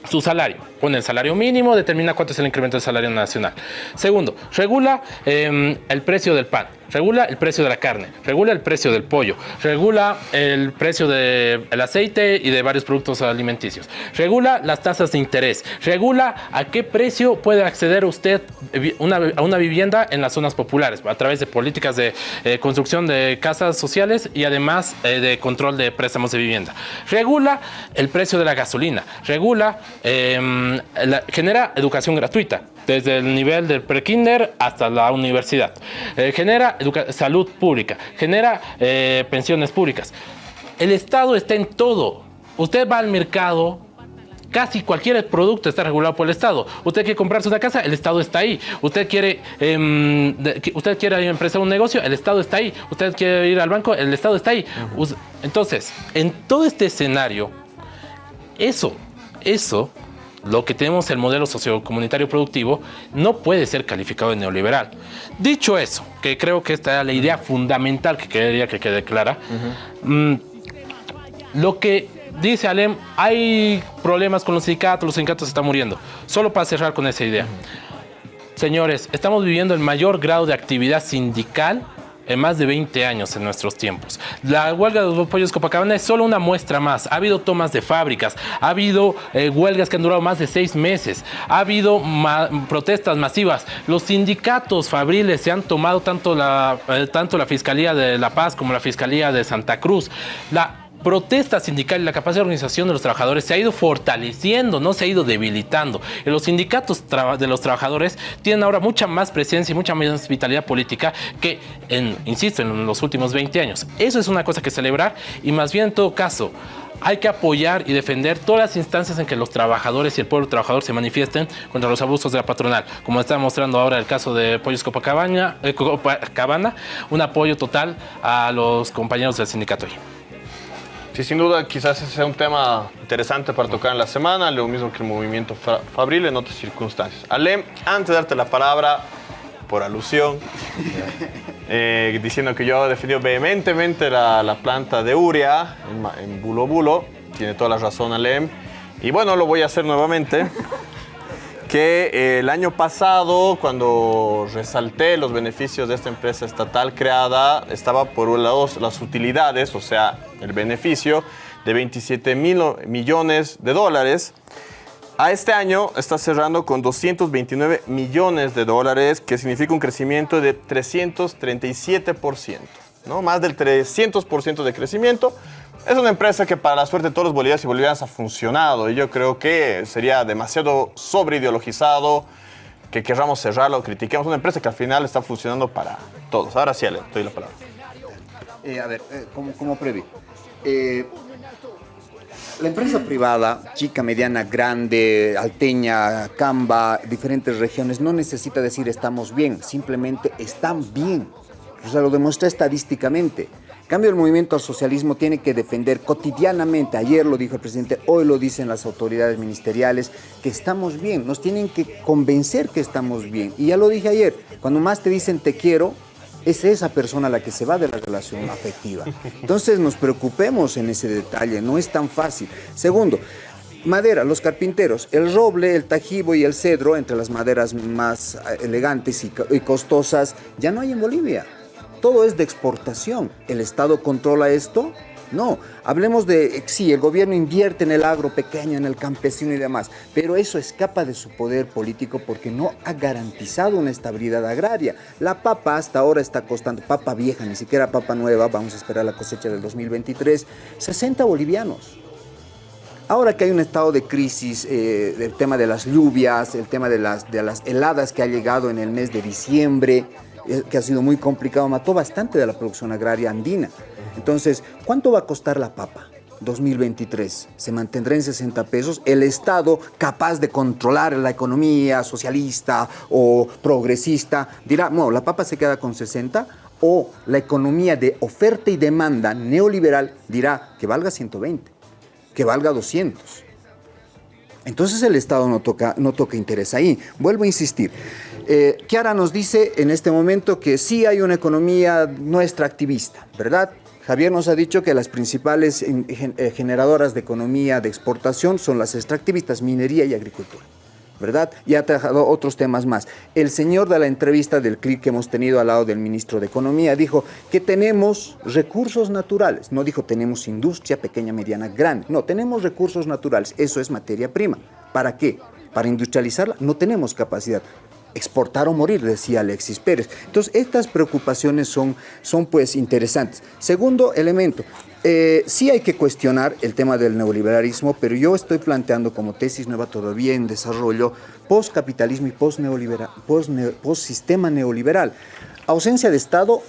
su salario. Pone el salario mínimo, determina cuánto es el incremento del salario nacional. Segundo, regula em, el precio del pan, regula el precio de la carne, regula el precio del pollo, regula el precio del aceite y de varios productos alimenticios, regula las tasas de interés, regula a qué precio puede acceder usted a una vivienda en las zonas populares a través de políticas de eh, construcción de casas sociales y además eh, de control de préstamos de vivienda. Regula el precio de la gasolina, regula Em, genera educación gratuita, desde el nivel del prekinder hasta la universidad. Eh, genera salud pública, genera eh, pensiones públicas. El Estado está en todo. Usted va al mercado, casi cualquier producto está regulado por el Estado. Usted quiere comprarse una casa, el Estado está ahí. Usted quiere, eh, usted quiere empezar un negocio, el Estado está ahí. Usted quiere ir al banco, el Estado está ahí. Entonces, en todo este escenario, eso eso, lo que tenemos el modelo sociocomunitario productivo, no puede ser calificado de neoliberal. Dicho eso, que creo que esta es la idea fundamental que quería que quede clara, mm, lo que dice Alem, hay problemas con los sindicatos, los sindicatos están muriendo. Solo para cerrar con esa idea. Señores, estamos viviendo el mayor grado de actividad sindical en más de 20 años en nuestros tiempos. La huelga de los pollos Copacabana es solo una muestra más. Ha habido tomas de fábricas, ha habido eh, huelgas que han durado más de seis meses, ha habido protestas masivas. Los sindicatos fabriles se han tomado tanto la, eh, tanto la Fiscalía de La Paz como la Fiscalía de Santa Cruz. La protesta sindical y la capacidad de organización de los trabajadores se ha ido fortaleciendo, no se ha ido debilitando. Y los sindicatos de los trabajadores tienen ahora mucha más presencia y mucha más vitalidad política que, insisto, en los últimos 20 años. Eso es una cosa que celebrar y más bien en todo caso, hay que apoyar y defender todas las instancias en que los trabajadores y el pueblo trabajador se manifiesten contra los abusos de la patronal. Como está mostrando ahora el caso de Pollos Copacabana, eh, un apoyo total a los compañeros del sindicato. Sí, sin duda, quizás sea un tema interesante para tocar en la semana, lo mismo que el movimiento Fabril en otras circunstancias. Ale, antes de darte la palabra, por alusión, eh, diciendo que yo he defendido vehementemente la, planta de Uria en, en, Bulo Bulo, tiene toda la razón Alem, y bueno, lo voy a hacer nuevamente que eh, el año pasado, cuando resalté los beneficios de esta empresa estatal creada, estaba por un lado las utilidades, o sea, el beneficio de 27 mil millones de dólares. A este año está cerrando con 229 millones de dólares, que significa un crecimiento de 337%, ¿no? Más del 300% de crecimiento. Es una empresa que para la suerte de todos los bolivianos y bolivianas ha funcionado y yo creo que sería demasiado sobreideologizado que querramos cerrarlo, critiquemos una empresa que al final está funcionando para todos. Ahora sí, Ale, doy la palabra. Eh, a ver, eh, como. Eh, la empresa privada, chica, mediana, grande, alteña, camba, diferentes regiones, no necesita decir estamos bien, simplemente están bien. O sea, lo demuestra estadísticamente cambio, el movimiento al socialismo tiene que defender cotidianamente, ayer lo dijo el presidente, hoy lo dicen las autoridades ministeriales, que estamos bien, nos tienen que convencer que estamos bien. Y ya lo dije ayer, cuando más te dicen te quiero, es esa persona la que se va de la relación afectiva. Entonces nos preocupemos en ese detalle, no es tan fácil. Segundo, Madera, los carpinteros, el roble, el tajibo y el cedro, entre las maderas más elegantes y costosas, ya no hay en Bolivia todo es de exportación. ¿El Estado controla esto? No, hablemos de, sí, el gobierno invierte en el agro pequeño, en el campesino y demás, pero eso escapa de su poder político porque no ha garantizado una estabilidad agraria. La papa hasta ahora está costando, papa vieja, ni siquiera papa nueva, vamos a esperar la cosecha del 2023, 60 bolivianos. Ahora que hay un estado de crisis, eh, el tema de las lluvias, el tema de las, de las heladas que ha llegado en el mes de diciembre, eh, que ha sido muy complicado, mató bastante de la producción agraria andina. Entonces, ¿cuánto va a costar la papa? 2023 se mantendrá en 60 pesos, el Estado capaz de controlar la economía socialista o progresista dirá, no, la papa se queda con 60 o la economía de oferta y demanda neoliberal dirá que valga 120, que valga 200. Entonces el Estado no toca, no toca interés ahí. Vuelvo a insistir, eh, Kiara nos dice en este momento que sí hay una economía nuestra activista, ¿verdad? Javier nos ha dicho que las principales eh, generadoras de economía de exportación son las extractivistas, minería y agricultura. ¿verdad? Y ha trabajado otros temas más. El señor de la entrevista del CLIC que hemos tenido al lado del ministro de Economía dijo que tenemos recursos naturales. No dijo tenemos industria pequeña, mediana, grande. No, tenemos recursos naturales. Eso es materia prima. ¿Para qué? Para industrializarla no tenemos capacidad exportar o morir, decía Alexis Pérez. Entonces, estas preocupaciones son, son pues interesantes. Segundo elemento, eh, sí hay que cuestionar el tema del neoliberalismo, pero yo estoy planteando como tesis nueva todavía en desarrollo postcapitalismo y post-sistema post, post neoliberal. Ausencia de Estado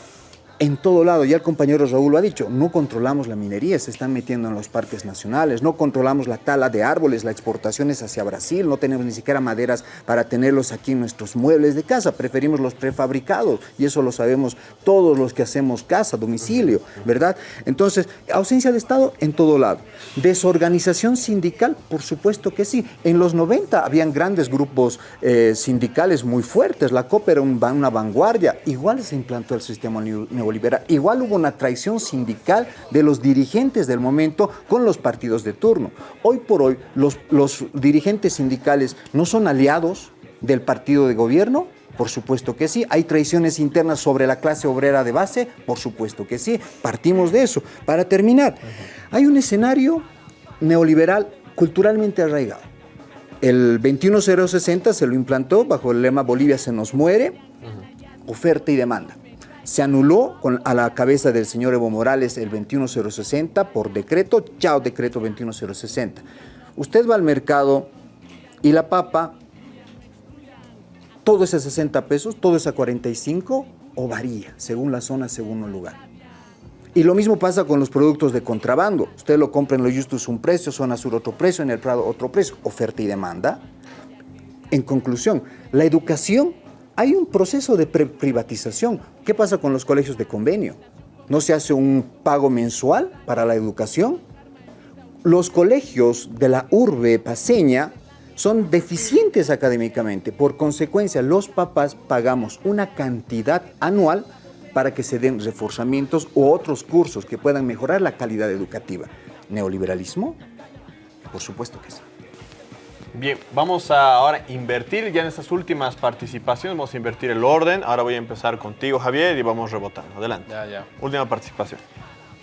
en todo lado. Ya el compañero Raúl lo ha dicho, no controlamos la minería, se están metiendo en los parques nacionales, no controlamos la tala de árboles, la exportación es hacia Brasil, no tenemos ni siquiera maderas para tenerlos aquí en nuestros muebles de casa, preferimos los prefabricados y eso lo sabemos todos los que hacemos casa, domicilio, ¿verdad? Entonces, ausencia de Estado en todo lado. Desorganización sindical, por supuesto que sí. En los 90 habían grandes grupos eh, sindicales muy fuertes, la COP era una vanguardia, igual se implantó el sistema neoliberal neoliberal. Igual hubo una traición sindical de los dirigentes del momento con los partidos de turno. Hoy por hoy los, los dirigentes sindicales no son aliados del partido de gobierno, por supuesto que sí. ¿Hay traiciones internas sobre la clase obrera de base? Por supuesto que sí. Partimos de eso. Para terminar, hay un escenario neoliberal culturalmente arraigado. El 21060 se lo implantó bajo el lema Bolivia se nos muere, oferta y demanda. Se anuló con, a la cabeza del señor Evo Morales el 21060 por decreto, chao decreto 21060. Usted va al mercado y la papa todo es a 60 pesos, todo es a 45 o varía, según la zona, según el lugar. Y lo mismo pasa con los productos de contrabando. Usted lo compra en lo Justus un precio, zona sur otro precio, en el Prado otro precio, oferta y demanda. En conclusión, la educación, hay un proceso de privatización. ¿Qué pasa con los colegios de convenio? ¿No se hace un pago mensual para la educación? Los colegios de la urbe paseña son deficientes académicamente. Por consecuencia, los papás pagamos una cantidad anual para que se den reforzamientos u otros cursos que puedan mejorar la calidad educativa. ¿Neoliberalismo? Por supuesto que sí. Bien, vamos a ahora invertir ya en estas últimas participaciones, vamos a invertir el orden. Ahora voy a empezar contigo, Javier, y vamos rebotando. Adelante. Ya, ya. Última participación.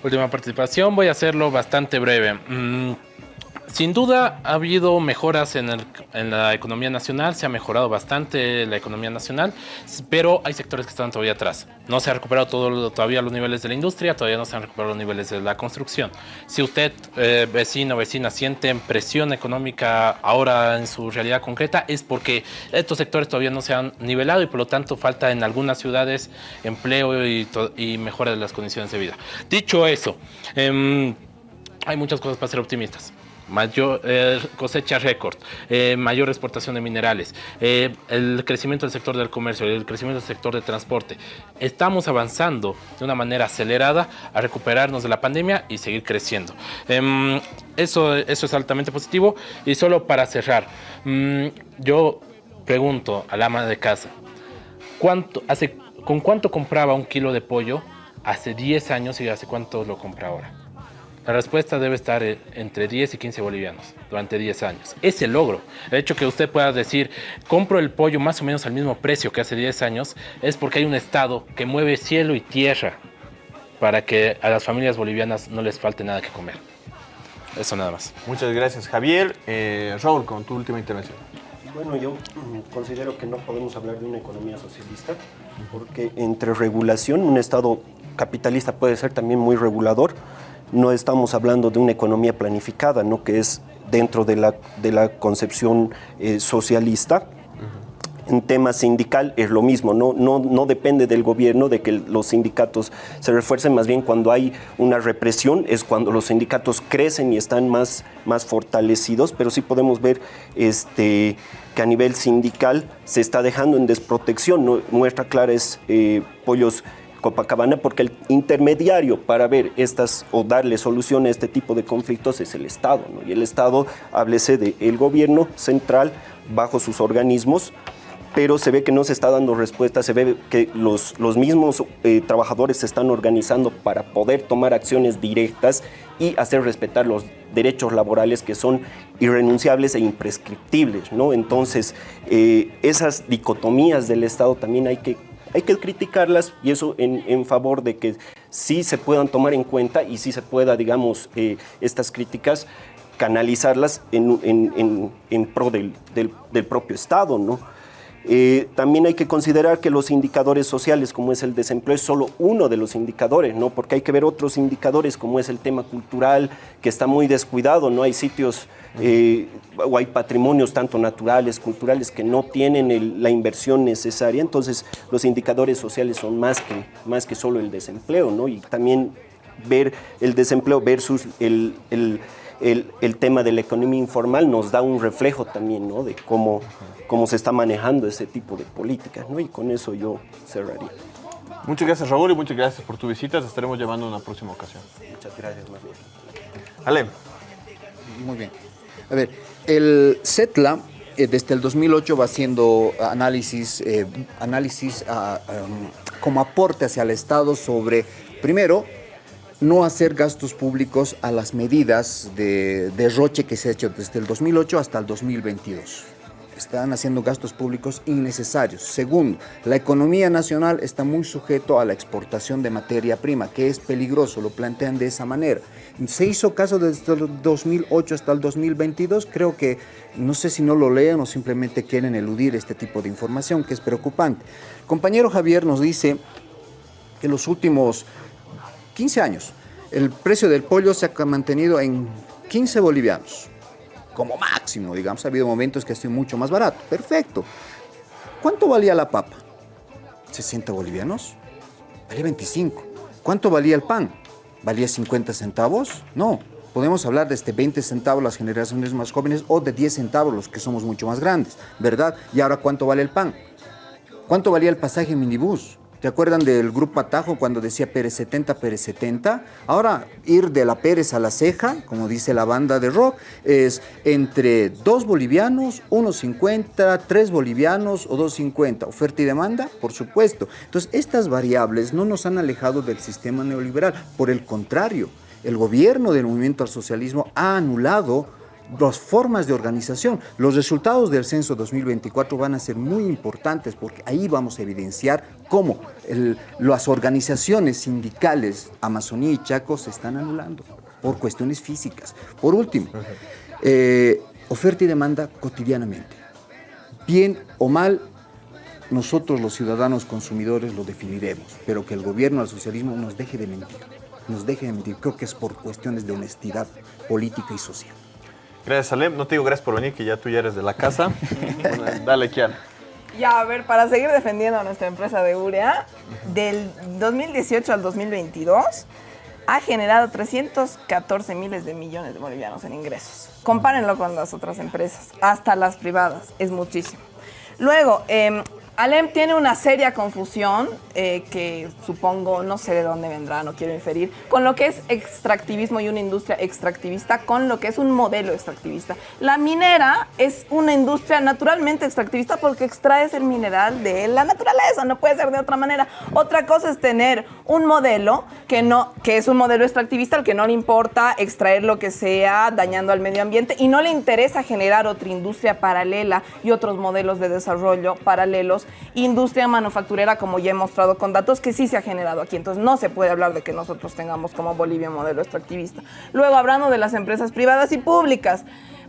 Última participación, voy a hacerlo bastante breve. Mm, sin duda ha habido mejoras en, la economía nacional, se ha mejorado bastante la economía nacional, pero hay sectores que están todavía atrás. No se han recuperado todo, todavía los niveles de la industria, todavía no se han recuperado los niveles de la construcción. Si usted, eh, vecino o vecina, siente presión económica ahora en su realidad concreta, es porque estos sectores todavía no se han nivelado y por lo tanto falta en algunas ciudades empleo y, mejora de las condiciones de vida. Dicho eso, em, hay muchas cosas para ser optimistas mayor eh, cosecha récord, eh, mayor exportación de minerales, eh, el crecimiento del sector del comercio, el crecimiento del sector de transporte. Estamos avanzando de una manera acelerada a recuperarnos de la pandemia y seguir creciendo. Em, eso, eso es altamente positivo. Y solo para cerrar, mm, yo pregunto al ama de casa, ¿cuánto, hace, ¿con cuánto compraba un kilo de pollo hace 10 años y hace cuánto lo compra ahora? La respuesta debe estar eh, entre 10 y 15 bolivianos durante 10 años. Ese logro, el hecho que usted pueda decir, compro el pollo más o menos al mismo precio que hace 10 años, es porque hay un Estado que mueve cielo y tierra para que a las familias bolivianas no les falte nada que comer. Eso nada más. Muchas gracias, Javier. Eh, Raúl, con tu última intervención. Bueno, yo mm, considero que no podemos hablar de una economía socialista, porque entre regulación, un Estado capitalista puede ser también muy regulador, no estamos hablando de una economía planificada, ¿no? que es dentro de la, de la concepción eh, socialista. En tema sindical es lo mismo, no, no, no depende del gobierno de que los sindicatos se refuercen, más bien cuando hay una represión es cuando los sindicatos crecen y están más, más fortalecidos, pero sí podemos ver este, que a nivel sindical se está dejando en desprotección. Muestra clara es eh, Pollos Copacabana porque el intermediario para ver estas o darle solución a este tipo de conflictos es el Estado. Y el Estado, háblese del gobierno central bajo sus organismos, pero se ve que no se está dando respuesta, se ve que los, los mismos eh, trabajadores se están organizando para poder tomar acciones directas y hacer respetar los derechos laborales que son irrenunciables e imprescriptibles. ¿no? Entonces, eh, esas dicotomías del Estado también hay que hay que criticarlas y eso en, favor de que sí se puedan tomar en cuenta y sí se pueda, digamos, eh, estas críticas canalizarlas en, pro del, del, propio Estado, ¿no? Eh, también hay que considerar que los indicadores sociales, como es el desempleo, es solo uno de los indicadores, ¿no? Porque hay que ver otros indicadores, como es el tema cultural, que está muy descuidado, ¿no? Hay sitios eh, o hay patrimonios tanto naturales, culturales, que no tienen la inversión necesaria. Entonces, los indicadores sociales son más que, más que solo el desempleo, ¿no? Y también ver el desempleo versus el, el, el, tema de la economía informal nos da un reflejo también, ¿no? De cómo cómo se está manejando ese tipo de políticas, ¿no? Y con eso yo cerraría. Muchas gracias, Raúl, y muchas gracias por tu visita. Te estaremos llevando en una próxima ocasión. Muchas gracias, más Ale. Muy bien. A ver, el CETLA eh, desde el 2008 va haciendo análisis, eh, análisis ah, um, como aporte hacia el Estado sobre, primero, no hacer gastos públicos a las medidas de derroche que se ha hecho desde el 2008 hasta el 2022 están haciendo gastos públicos innecesarios. Segundo, la economía nacional está muy sujeto a la exportación de materia prima, que es peligroso, lo plantean de esa manera. Se hizo caso desde el 2008 hasta el 2022, creo que no sé si no lo leen o simplemente quieren eludir este tipo de información, que es preocupante. compañero Javier nos dice que los últimos 15 años el precio del pollo se ha mantenido en 15 bolivianos como máximo, digamos. Ha habido momentos que ha sido mucho más barato. Perfecto. ¿Cuánto valía la papa? 60 bolivianos. Valía 25. ¿Cuánto valía el pan? ¿Valía 50 centavos? No. Podemos hablar de este 20 centavos las generaciones más jóvenes o de 10 centavos los que somos mucho más grandes, ¿verdad? ¿Y ahora cuánto vale el pan? ¿Cuánto valía el pasaje en minibús? ¿Te acuerdan del grupo Atajo cuando decía Pérez 70, Pérez 70? Ahora, ir de la Pérez a la ceja, como dice la banda de rock, es entre dos bolivianos, 1.50, tres bolivianos o 2.50. Oferta y demanda, por supuesto. Entonces, estas variables no nos han alejado del sistema neoliberal. Por el contrario, el gobierno del movimiento al socialismo ha anulado las formas de organización. Los resultados del censo 2024 van a ser muy importantes porque ahí vamos a evidenciar cómo las organizaciones sindicales Amazonía y Chaco se están anulando por cuestiones físicas. Por último, eh, oferta y demanda cotidianamente. Bien o mal, nosotros los ciudadanos consumidores lo definiremos, pero que el gobierno del socialismo nos deje de mentir, nos deje de mentir. Creo que es por cuestiones de honestidad política y social. Gracias, Alem. No te digo gracias por venir, que ya tú ya eres de la casa. dale, Kian. Ya, a ver, para seguir defendiendo a nuestra empresa de Urea, del 2018 al 2022 ha generado 314 miles de millones de bolivianos en ingresos. Compárenlo con las otras empresas, hasta las privadas, es muchísimo. Luego, eh, Alem tiene una seria confusión eh, que supongo, no sé de dónde vendrá, no quiero inferir, con lo que es extractivismo y una industria extractivista, con lo que es un modelo extractivista. La minera es una industria naturalmente extractivista porque extraes el mineral de la naturaleza, no puede ser de otra manera. Otra cosa es tener un modelo que, no, que es un modelo extractivista al que no le importa extraer lo que sea dañando al medio ambiente y no le interesa generar otra industria paralela y otros modelos de desarrollo paralelos industria manufacturera, como ya he mostrado con datos, que sí se ha generado aquí. Entonces no se puede hablar de que nosotros tengamos como Bolivia un modelo extractivista. Luego, hablando de las empresas privadas y públicas,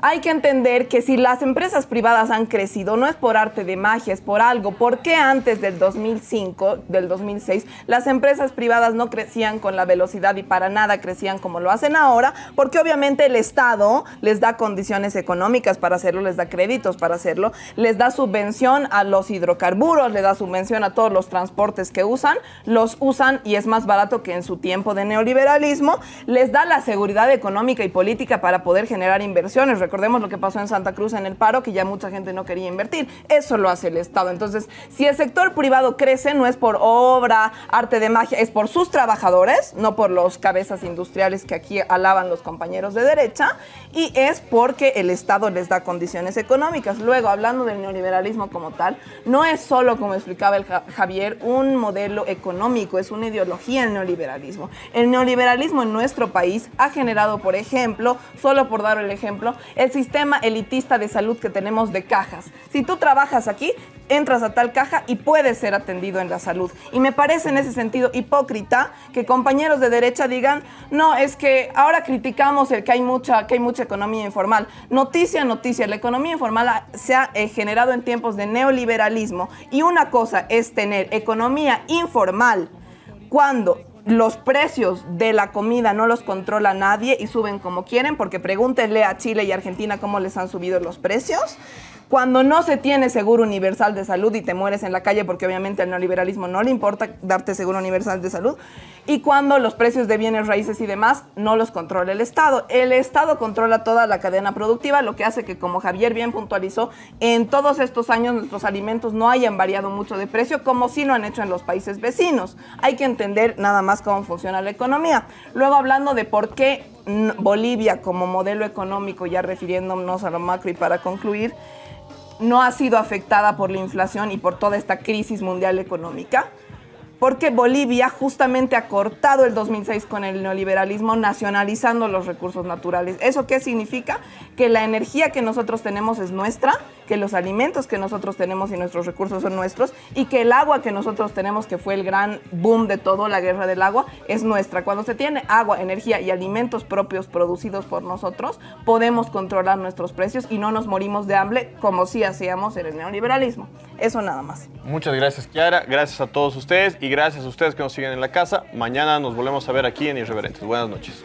hay que entender que si las empresas privadas han crecido, no es por arte de magia, es por algo. ¿Por qué antes del 2005, del 2006, las empresas privadas no crecían con la velocidad y para nada crecían como lo hacen ahora? Porque obviamente el Estado les da condiciones económicas para hacerlo, les da créditos para hacerlo, les da subvención a los hidrocarburos, les da subvención a todos los transportes que usan, los usan y es más barato que en su tiempo de neoliberalismo, les da la seguridad económica y política para poder generar inversiones recordemos lo que pasó en Santa Cruz en el paro, que ya mucha gente no quería invertir. Eso lo hace el Estado. Entonces, si el sector privado crece, no es por obra, arte de magia, es por sus trabajadores, no por los cabezas industriales que aquí alaban los compañeros de derecha, y es porque el Estado les da condiciones económicas. Luego, hablando del neoliberalismo como tal, no es solo, como explicaba el Javier, un modelo económico, es una ideología el neoliberalismo. El neoliberalismo en nuestro país ha generado, por ejemplo, solo por dar el ejemplo, el sistema elitista de salud que tenemos de cajas. Si tú trabajas aquí, entras a tal caja y puedes ser atendido en la salud. Y me parece en ese sentido hipócrita que compañeros de derecha digan, no, es que ahora criticamos el que hay mucha, que hay mucha economía informal. Noticia, noticia, la economía informal se ha eh, generado en tiempos de neoliberalismo y una cosa es tener economía informal cuando los precios de la comida no los controla nadie y suben como quieren, porque pregúntenle a Chile y Argentina cómo les han subido los precios cuando no se tiene seguro universal de salud y te mueres en la calle porque obviamente al neoliberalismo no le importa darte seguro universal de salud, y cuando los precios de bienes raíces y demás no los controla el Estado. El Estado controla toda la cadena productiva, lo que hace que, como Javier bien puntualizó, en todos estos años nuestros alimentos no hayan variado mucho de precio, como sí lo han hecho en los países vecinos. Hay que entender nada más cómo funciona la economía. Luego, hablando de por qué Bolivia como modelo económico, ya refiriéndonos a lo macro y para concluir, no ha sido afectada por la inflación y por toda esta crisis mundial económica porque Bolivia justamente ha cortado el 2006 con el neoliberalismo nacionalizando los recursos naturales. ¿Eso qué significa? Que la energía que nosotros tenemos es nuestra, que los alimentos que nosotros tenemos y nuestros recursos son nuestros y que el agua que nosotros tenemos, que fue el gran boom de todo, la guerra del agua, es nuestra. Cuando se tiene agua, energía y alimentos propios producidos por nosotros, podemos controlar nuestros precios y no nos morimos de hambre como si hacíamos en el neoliberalismo. Eso nada más. Muchas gracias, Kiara. Gracias a todos ustedes y gracias a ustedes que nos siguen en la casa. Mañana nos volvemos a ver aquí en Irreverentes. Buenas noches.